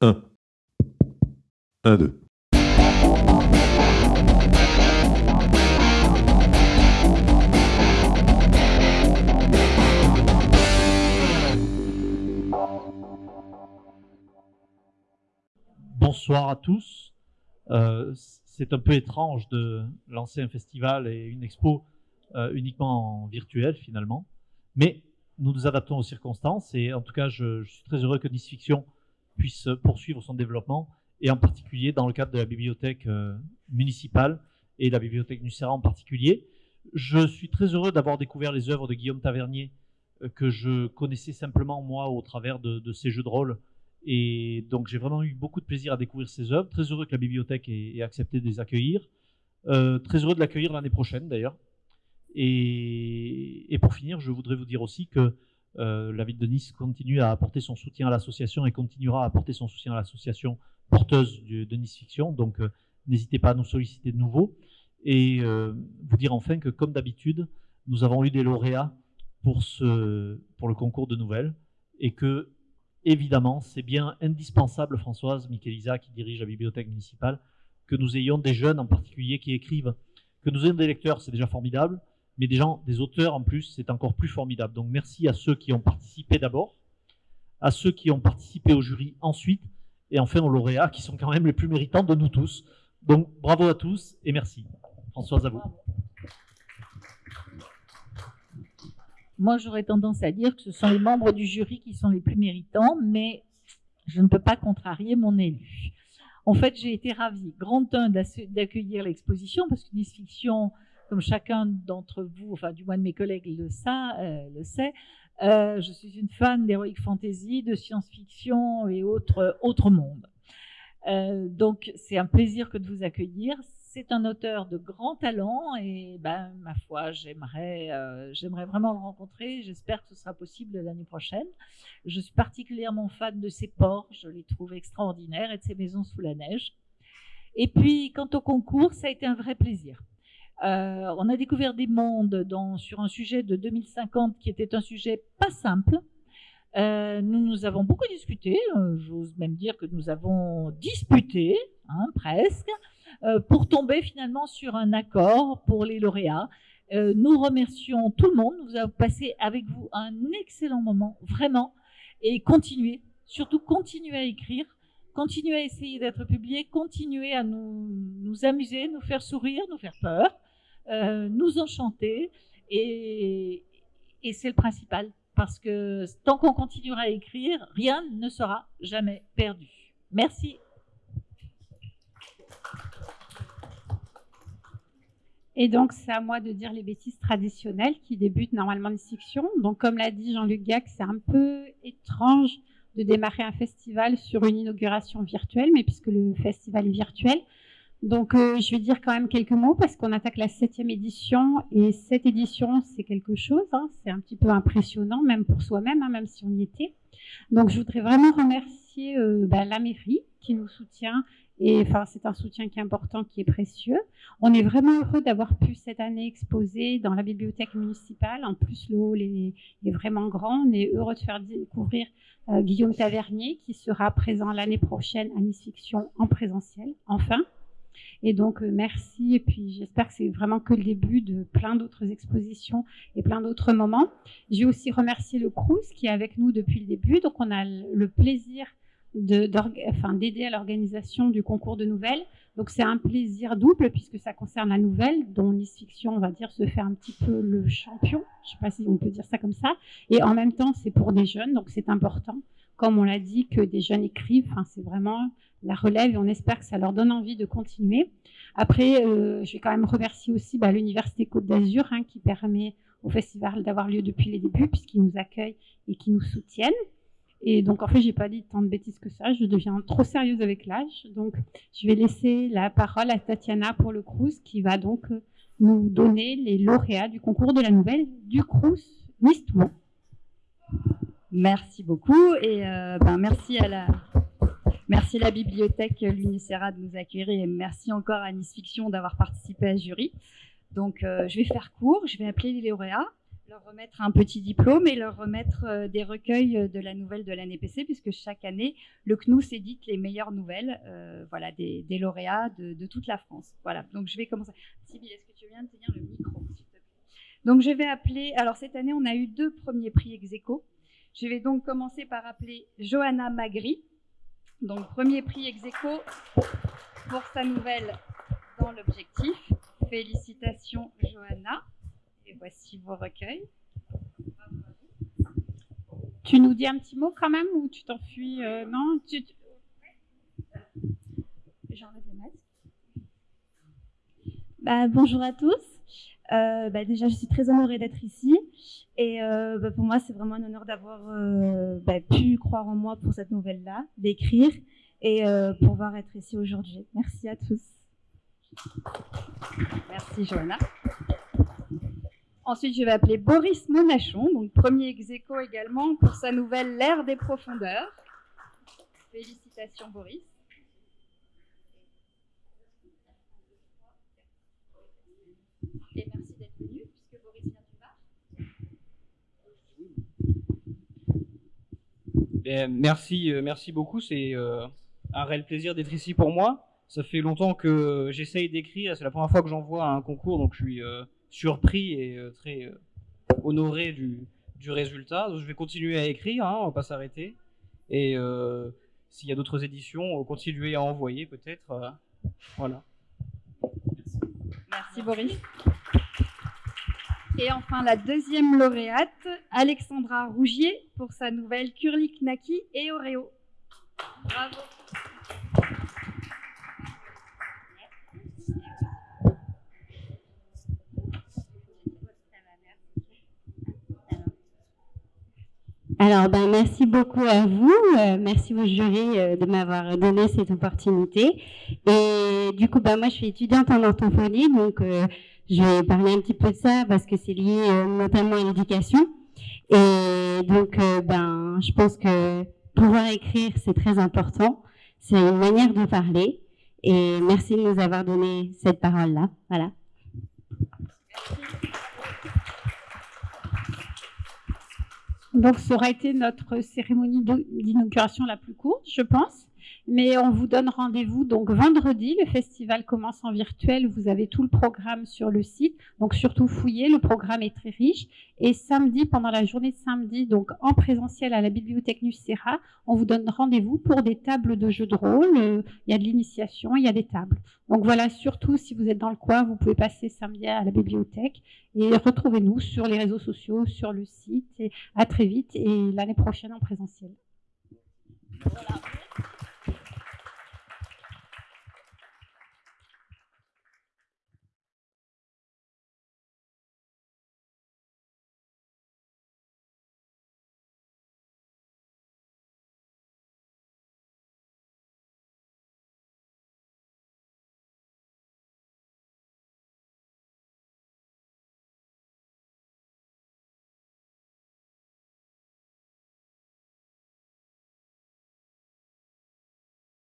1. 1, 2. Bonsoir à tous. Euh, c'est un peu étrange de lancer un festival et une expo euh, uniquement en virtuel finalement, mais nous nous adaptons aux circonstances et en tout cas je, suis très heureux que Nice Fiction puisse poursuivre son développement et en particulier dans le cadre de la bibliothèque euh, municipale et la bibliothèque Nucera en particulier. Je suis très heureux d'avoir découvert les œuvres de Guillaume Tavernier euh, que je connaissais simplement moi au travers de, ces jeux de rôle et donc j'ai vraiment eu beaucoup de plaisir à découvrir ces œuvres. Très heureux que la bibliothèque ait, accepté de les accueillir. Euh, très heureux de l'accueillir l'année prochaine d'ailleurs. Et, pour finir, je voudrais vous dire aussi que euh, la ville de Nice continue à apporter son soutien à l'association et continuera à apporter son soutien à l'association porteuse du, de Nice Fiction. Donc euh, n'hésitez pas à nous solliciter de nouveau. Et euh, vous dire enfin que comme d'habitude, nous avons eu des lauréats pour, ce, pour le concours de nouvelles et que évidemment, c'est bien indispensable, Françoise Michelisa, qui dirige la bibliothèque municipale, que nous ayons des jeunes en particulier qui écrivent. Que nous ayons des lecteurs, c'est déjà formidable, mais des gens, des auteurs en plus, c'est encore plus formidable. Donc merci à ceux qui ont participé d'abord, à ceux qui ont participé au jury ensuite, et enfin aux lauréats qui sont quand même les plus méritants de nous tous. Donc bravo à tous et merci. Françoise, à vous. Moi, j'aurais tendance à dire que ce sont les membres du jury qui sont les plus méritants, mais je ne peux pas contrarier mon élu. En fait, j'ai été ravie, grand un, d'accueillir l'exposition, parce que Nice Fiction, comme chacun d'entre vous, enfin du moins de mes collègues le, ça, euh, le sait, euh, je suis une fan d'heroic fantasy, de science-fiction et autres, autres mondes. Euh, donc, c'est un plaisir que de vous accueillir c'est un auteur de grand talent et ben, ma foi, j'aimerais, euh, j'aimerais vraiment le rencontrer. J'espère que ce sera possible l'année prochaine. Je suis particulièrement fan de ses ports, je les trouve extraordinaires et de ses maisons sous la neige. Et puis, quant au concours, ça a été un vrai plaisir. Euh, on a découvert des mondes sur un sujet de 2050 qui était un sujet pas simple. Euh, nous nous avons beaucoup discuté, euh, j'ose même dire que nous avons disputé, hein, presque. Pour tomber finalement sur un accord pour les lauréats. Nous remercions tout le monde. Nous avons passé avec vous un excellent moment, vraiment. Et continuez, surtout continuez à écrire, continuez à essayer d'être publié, continuez à nous, nous, amuser, nous faire sourire, nous faire peur, euh, nous enchanter. Et, c'est le principal. Parce que tant qu'on continuera à écrire, rien ne sera jamais perdu. Merci Et donc, c'est à moi de dire les bêtises traditionnelles qui débutent normalement les fictions. Donc, comme l'a dit Jean-Luc Gac, c'est un peu étrange de démarrer un festival sur une inauguration virtuelle, mais puisque le festival est virtuel. Donc, euh, je vais dire quand même quelques mots parce qu'on attaque la septième édition et cette édition, c'est quelque chose. Hein, c'est un petit peu impressionnant, même pour soi-même, hein, même si on y était. Donc, je voudrais vraiment remercier euh, ben, la mairie qui nous soutient et enfin, c'est un soutien qui est important, qui est précieux. On est vraiment heureux d'avoir pu cette année exposer dans la bibliothèque municipale. En plus, le hall est, est vraiment grand. On est heureux de faire découvrir euh, Guillaume Tavernier, qui sera présent l'année prochaine à Nice Fiction en présentiel, enfin. Et donc, euh, merci. Et puis, j'espère que c'est vraiment que le début de plein d'autres expositions et plein d'autres moments. J'ai aussi remercié le Crous qui est avec nous depuis le début. Donc, on a le plaisir d'aider enfin, à l'organisation du concours de nouvelles. Donc c'est un plaisir double puisque ça concerne la nouvelle, dont Nice Fiction, on va dire, se fait un petit peu le champion. Je ne sais pas si on peut dire ça comme ça. Et en même temps, c'est pour des jeunes, donc c'est important, comme on l'a dit, que des jeunes écrivent. Enfin, c'est vraiment la relève et on espère que ça leur donne envie de continuer. Après, euh, je vais quand même remercier aussi bah, l'Université Côte d'Azur hein, qui permet au festival d'avoir lieu depuis les débuts puisqu'ils nous accueillent et qui nous soutiennent. Et donc, en fait, j'ai pas dit tant de bêtises que ça. Je deviens trop sérieuse avec l'âge. Donc, je vais laisser la parole à Tatiana pour le Crous, qui va donc euh, nous donner les lauréats du concours de la nouvelle du Crous Nice-Toulon. Merci beaucoup et euh, ben, merci à la merci à la bibliothèque L'Unicera de nous accueillir et merci encore à Nice Fiction d'avoir participé à ce jury. Donc, euh, je vais faire court. Je vais appeler les lauréats. Leur remettre un petit diplôme et leur remettre euh, des recueils de la nouvelle de l'année PC, puisque chaque année, le CNUS édite les meilleures nouvelles euh, voilà, des, lauréats de, toute la France. Voilà, donc je vais commencer. Sybille, est-ce que tu viens de tenir le micro, s'il te plaît? Donc je vais appeler, alors cette année, on a eu deux premiers prix ex aequo. Je vais donc commencer par appeler Johanna Magri. Donc premier prix ex aequo pour sa nouvelle dans l'objectif. Félicitations Johanna. Et voici vos recueils. Tu nous dis un petit mot quand même ou tu t'enfuis euh, Non J'enlève le masque. Bah, bonjour à tous. Euh, bah, déjà, je suis très honorée d'être ici. Et euh, bah, pour moi, c'est vraiment un honneur d'avoir pu croire en moi pour cette nouvelle-là, d'écrire et pouvoir être ici aujourd'hui. Merci à tous. Merci, Johanna. Ensuite, je vais appeler Boris Monachon, donc premier ex également pour sa nouvelle L'ère des profondeurs. Félicitations, Boris. Et merci d'être venu, puisque Boris vient du bar. merci, euh, merci beaucoup. C'est euh, un réel plaisir d'être ici pour moi. Ça fait longtemps que j'essaye d'écrire. C'est la première fois que j'envoie un concours, donc je suis euh, surpris et euh, très euh, honoré du, du résultat. je vais continuer à écrire, hein, on va pas s'arrêter. Et euh, s'il y a d'autres éditions, continuer à envoyer peut-être. voilà. Merci Boris. Et enfin la deuxième lauréate, Alexandra Rougier, pour sa nouvelle Kurlik Naki et Oreo. Bravo. Alors, ben, merci beaucoup à vous. Euh, merci au jury euh, de m'avoir donné cette opportunité. Et du coup, ben, moi, je suis étudiante en orthophonie, donc euh, je vais parler un petit peu de ça parce que c'est lié notamment à l'éducation. Et donc, ben, je pense que pouvoir écrire, c'est très important. C'est une manière de parler. Et merci de nous avoir donné cette parole-là. Voilà. Donc, ça aura été notre cérémonie d'inauguration la plus courte, je pense. Mais on vous donne rendez-vous donc vendredi. Le festival commence en virtuel. Vous avez tout le programme sur le site. Donc surtout fouillez. Le programme est très riche. Et samedi, pendant la journée de samedi, donc en présentiel à la bibliothèque Nucera, on vous donne rendez-vous pour des tables de jeux de rôle. Euh, il y a de l'initiation, il y a des tables. Donc voilà, surtout si vous êtes dans le coin, vous pouvez passer samedi à la bibliothèque et retrouvez-nous sur les réseaux sociaux, sur le site. Et à très vite et l'année prochaine en présentiel.